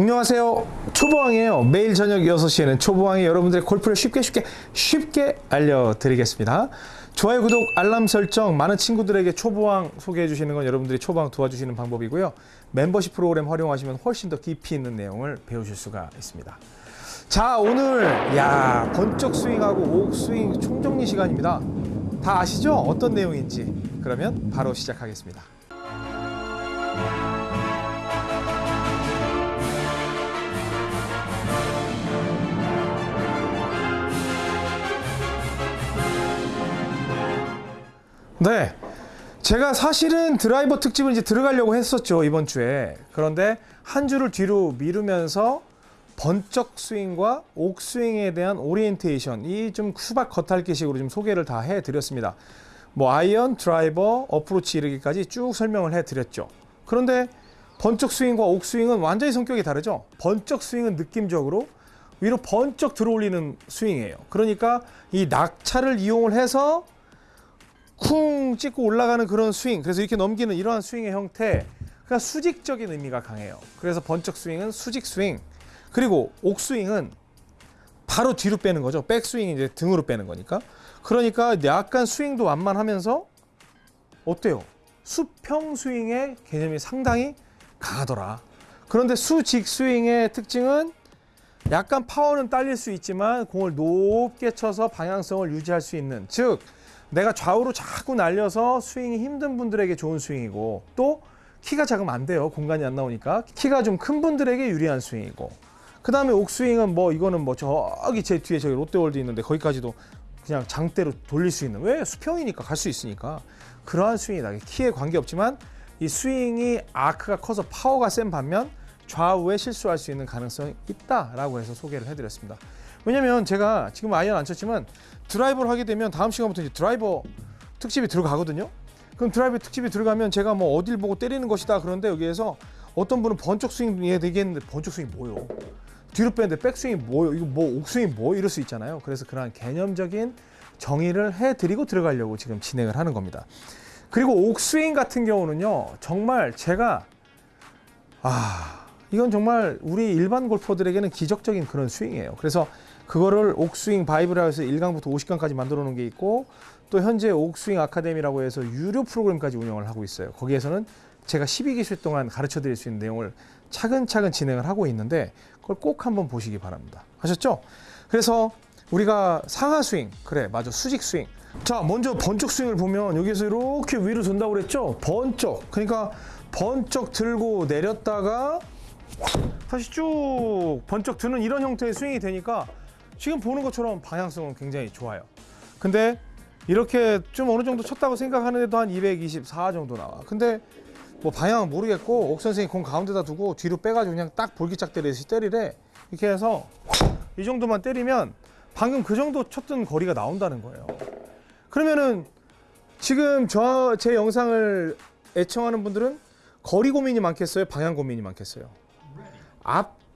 안녕하세요. 초보왕이에요. 매일 저녁 6시에는 초보왕이 여러분들의 골프를 쉽게 쉽게 쉽게 알려드리겠습니다. 좋아요 구독 알람 설정 많은 친구들에게 초보왕 소개해 주시는 건 여러분들이 초보왕 도와주시는 방법이고요. 멤버십 프로그램 활용하시면 훨씬 더 깊이 있는 내용을 배우실 수가 있습니다. 자 오늘 야 번쩍 스윙하고 옥 스윙 총정리 시간입니다. 다 아시죠? 어떤 내용인지. 그러면 바로 시작하겠습니다 네. 제가 사실은 드라이버 특집을 이제 들어가려고 했었죠, 이번 주에. 그런데 한 주를 뒤로 미루면서 번쩍 스윙과 옥 스윙에 대한 오리엔테이션, 이 좀 수박 겉핥기식으로 좀 소개를 다 해드렸습니다. 뭐 아이언, 드라이버, 어프로치 이르기까지 쭉 설명을 해드렸죠. 그런데 번쩍 스윙과 옥 스윙은 완전히 성격이 다르죠. 번쩍 스윙은 느낌적으로 위로 번쩍 들어올리는 스윙이에요. 그러니까 이 낙차를 이용을 해서 쿵 찍고 올라가는 그런 스윙 그래서 이렇게 넘기는 이러한 스윙의 형태 그러니까 수직적인 의미가 강해요. 그래서 번쩍 스윙은 수직 스윙 그리고 옥 스윙은 바로 뒤로 빼는 거죠. 백 스윙이 이제 등으로 빼는 거니까. 그러니까 약간 스윙도 완만하면서 어때요? 수평 스윙의 개념이 상당히 강하더라. 그런데 수직 스윙의 특징은 약간 파워는 딸릴 수 있지만 공을 높게 쳐서 방향성을 유지할 수 있는 즉 내가 좌우로 자꾸 날려서 스윙이 힘든 분들에게 좋은 스윙이고 또 키가 작으면 안 돼요. 공간이 안 나오니까. 키가 좀 큰 분들에게 유리한 스윙이고. 그 다음에 옥스윙은 뭐 이거는 뭐 저기 제 뒤에 저기 롯데월드 있는데 거기까지도 그냥 장대로 돌릴 수 있는 왜 수평이니까 갈 수 있으니까 그러한 스윙이다. 키에 관계없지만 이 스윙이 아크가 커서 파워가 센 반면 좌우에 실수할 수 있는 가능성이 있다라고 해서 소개를 해드렸습니다. 왜냐면 제가 지금 아이언 안 쳤지만 드라이버를 하게 되면 다음 시간부터 이제 드라이버 특집이 들어가거든요. 그럼 드라이버 특집이 들어가면 제가 뭐 어딜 보고 때리는 것이다 그런데 여기에서 어떤 분은 번쩍 스윙이 되겠는데 번쩍 스윙이 뭐요? 뒤로 빼는데 백스윙이 뭐요? 이거 뭐 옥스윙이 뭐 이럴 수 있잖아요. 그래서 그러한 개념적인 정의를 해드리고 들어가려고 지금 진행을 하는 겁니다. 그리고 옥스윙 같은 경우는요, 정말 제가 아 이건 정말 우리 일반 골퍼들에게는 기적적인 그런 스윙이에요. 그래서 그거를 옥스윙 바이블이라 해서 1강부터 50강까지 만들어 놓은 게 있고 또 현재 옥스윙 아카데미라고 해서 유료 프로그램까지 운영을 하고 있어요. 거기에서는 제가 12기술 동안 가르쳐 드릴 수 있는 내용을 차근차근 진행을 하고 있는데 그걸 꼭 한번 보시기 바랍니다. 아셨죠? 그래서 우리가 상하 스윙, 그래, 맞아, 수직 스윙. 자, 먼저 번쩍 스윙을 보면 여기서 이렇게 위로 돈다고 그랬죠? 번쩍. 그러니까 번쩍 들고 내렸다가 다시 쭉 번쩍 드는 이런 형태의 스윙이 되니까 지금 보는 것처럼 방향성은 굉장히 좋아요. 근데 이렇게 좀 어느 정도 쳤다고 생각하는데도 한 224 정도 나와. 근데 뭐 방향은 모르겠고 옥 선생이 공 가운데다 두고 뒤로 빼가지고 그냥 딱 볼기짝 때리듯이 때리래. 이렇게 해서 이 정도만 때리면 방금 그 정도 쳤던 거리가 나온다는 거예요. 그러면은 지금 저 제 영상을 애청하는 분들은 거리 고민이 많겠어요? 방향 고민이 많겠어요?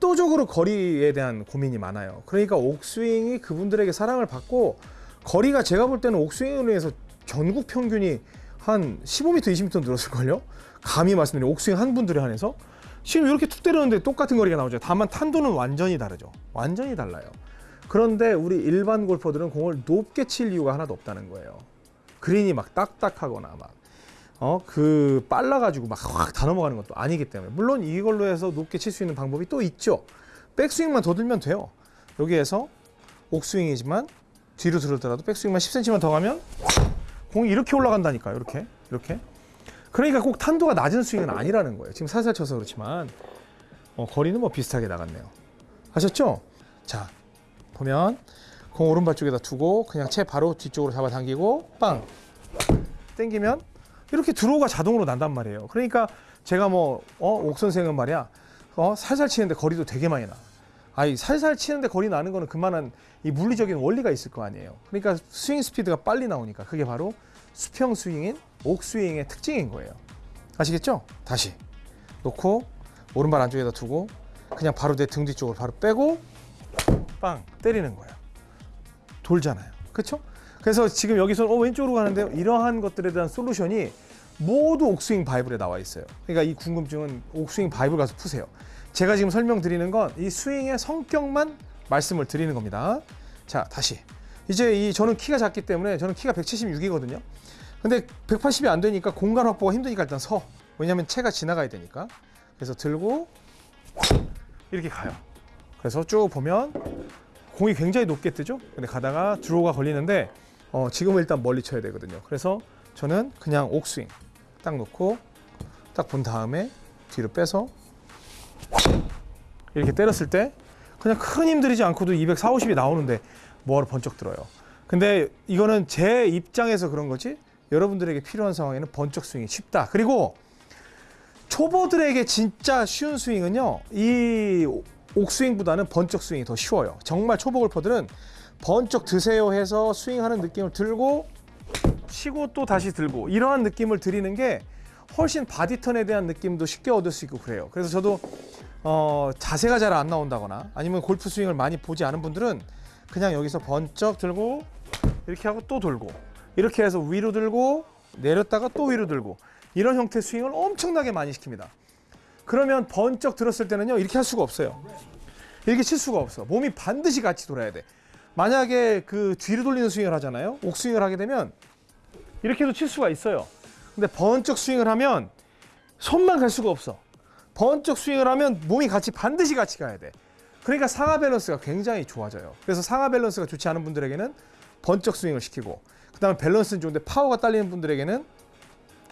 압도적으로 거리에 대한 고민이 많아요. 그러니까 옥스윙이 그분들에게 사랑을 받고 거리가 제가 볼 때는 옥스윙으로 해서 전국 평균이 한 15m, 20m 늘었을걸요? 감히 말씀드리면 옥스윙 한 분들에 한해서 지금 이렇게 툭 때렸는데 똑같은 거리가 나오죠. 다만 탄도는 완전히 다르죠. 완전히 달라요. 그런데 우리 일반 골퍼들은 공을 높게 칠 이유가 하나도 없다는 거예요. 그린이 막 딱딱하거나 막 어, 그 빨라가지고 막 확 다 넘어가는 것도 아니기 때문에 물론 이걸로 해서 높게 칠 수 있는 방법이 또 있죠. 백스윙만 더 들면 돼요. 여기에서 옥스윙이지만 뒤로 들었더라도 백스윙만 10cm만 더 가면 공이 이렇게 올라간다니까요. 이렇게 이렇게. 그러니까 꼭 탄도가 낮은 스윙은 아니라는 거예요. 지금 살살 쳐서 그렇지만 어, 거리는 뭐 비슷하게 나갔네요. 아셨죠? 자 보면 공 오른발 쪽에다 두고 그냥 채 바로 뒤쪽으로 잡아당기고 빵 땡기면 이렇게 드로우가 자동으로 난단 말이에요. 그러니까 제가 뭐, 어, 옥 선생은 말이야, 어, 살살 치는데 거리도 되게 많이 나. 아이, 살살 치는데 거리 나는 거는 그만한 이 물리적인 원리가 있을 거 아니에요. 그러니까 스윙 스피드가 빨리 나오니까 그게 바로 수평 스윙인 옥 스윙의 특징인 거예요. 아시겠죠? 다시 놓고 오른발 안쪽에다 두고 그냥 바로 내 등 뒤쪽으로 바로 빼고 빵 때리는 거예요. 돌잖아요. 그렇죠? 그래서 지금 여기서 어, 왼쪽으로 가는데 이러한 것들에 대한 솔루션이 모두 옥스윙 바이블에 나와 있어요. 그러니까 이 궁금증은 옥스윙 바이블 가서 푸세요. 제가 지금 설명드리는 건 이 스윙의 성격만 말씀을 드리는 겁니다. 자, 다시. 이제 이 저는 키가 작기 때문에 저는 키가 176이거든요. 근데 180이 안 되니까 공간 확보가 힘드니까 일단 서. 왜냐면 채가 지나가야 되니까. 그래서 들고 이렇게 가요. 그래서 쭉 보면 공이 굉장히 높게 뜨죠. 근데 가다가 드로우가 걸리는데 어, 지금은 일단 멀리 쳐야 되거든요. 그래서 저는 그냥 옥스윙 딱 놓고 딱 본 다음에 뒤로 빼서 이렇게 때렸을 때 그냥 큰 힘 들이지 않고도 240, 50이 나오는데 뭐하러 번쩍 들어요. 근데 이거는 제 입장에서 그런 거지 여러분들에게 필요한 상황에는 번쩍 스윙이 쉽다. 그리고 초보들에게 진짜 쉬운 스윙은요. 이 옥스윙보다는 번쩍 스윙이 더 쉬워요. 정말 초보 골퍼들은 번쩍 드세요 해서 스윙하는 느낌을 들고 치고 또 다시 들고 이러한 느낌을 드리는 게 훨씬 body turn에 대한 느낌도 쉽게 얻을 수 있고 그래요. 그래서 저도 어, 자세가 잘 안 나온다거나 아니면 골프 스윙을 많이 보지 않은 분들은 그냥 여기서 번쩍 들고 이렇게 하고 또 돌고 이렇게 해서 위로 들고 내렸다가 또 위로 들고 이런 형태의 스윙을 엄청나게 많이 시킵니다. 그러면 번쩍 들었을 때는요 이렇게 할 수가 없어요. 이렇게 칠 수가 없어. 몸이 반드시 같이 돌아야 돼. 만약에 그 뒤로 돌리는 스윙을 하잖아요. 옥스윙을 하게 되면 이렇게도 칠 수가 있어요. 근데 번쩍 스윙을 하면 손만 갈 수가 없어. 번쩍 스윙을 하면 몸이 같이 반드시 같이 가야 돼. 그러니까 상하 밸런스가 굉장히 좋아져요. 그래서 상하 밸런스가 좋지 않은 분들에게는 번쩍 스윙을 시키고 그 다음에 밸런스는 좋은데 파워가 딸리는 분들에게는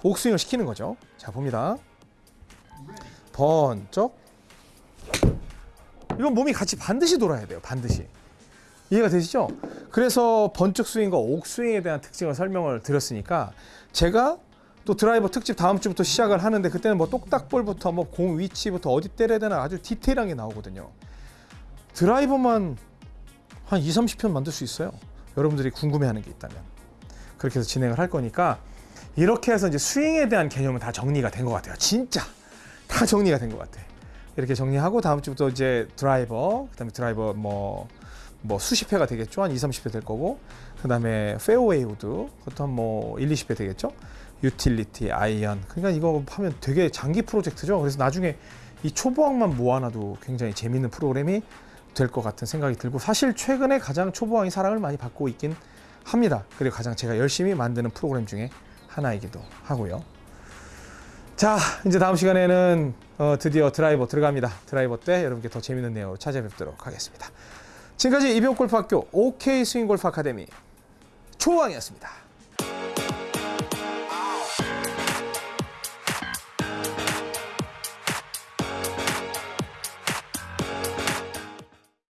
옥스윙을 시키는 거죠. 자 봅니다. 번쩍 이건 몸이 같이 반드시 돌아야 돼요. 반드시. 이해가 되시죠? 그래서 번쩍 스윙과 옥 스윙에 대한 특징을 설명을 드렸으니까 제가 또 드라이버 특집 다음 주부터 시작을 하는데 그때는 뭐 똑딱볼부터 뭐 공 위치부터 어디 때려야 되나 아주 디테일한 게 나오거든요. 드라이버만 한 2, 30편 만들 수 있어요. 여러분들이 궁금해하는 게 있다면 그렇게 해서 진행을 할 거니까 이렇게 해서 이제 스윙에 대한 개념은 다 정리가 된 것 같아요. 진짜 다 정리가 된 것 같아. 이렇게 정리하고 다음 주부터 이제 드라이버, 그다음에 드라이버 뭐, 뭐 수십 회가 되겠죠. 한 2, 30회 될 거고. 그 다음에 페어웨이 우드, 그것도 한 뭐 1, 20회 되겠죠. 유틸리티, 아이언. 그러니까 이거 하면 되게 장기 프로젝트죠. 그래서 나중에 이 초보왕만 모아놔도 굉장히 재밌는 프로그램이 될 것 같은 생각이 들고 사실 최근에 가장 초보왕이 사랑을 많이 받고 있긴 합니다. 그리고 가장 제가 열심히 만드는 프로그램 중에 하나이기도 하고요. 자, 이제 다음 시간에는 어, 드디어 드라이버 들어갑니다. 드라이버 때 여러분께 더 재밌는 내용으로 찾아뵙도록 하겠습니다. 지금까지 이병골프학교 OK 스윙골프 아카데미 초왕이었습니다.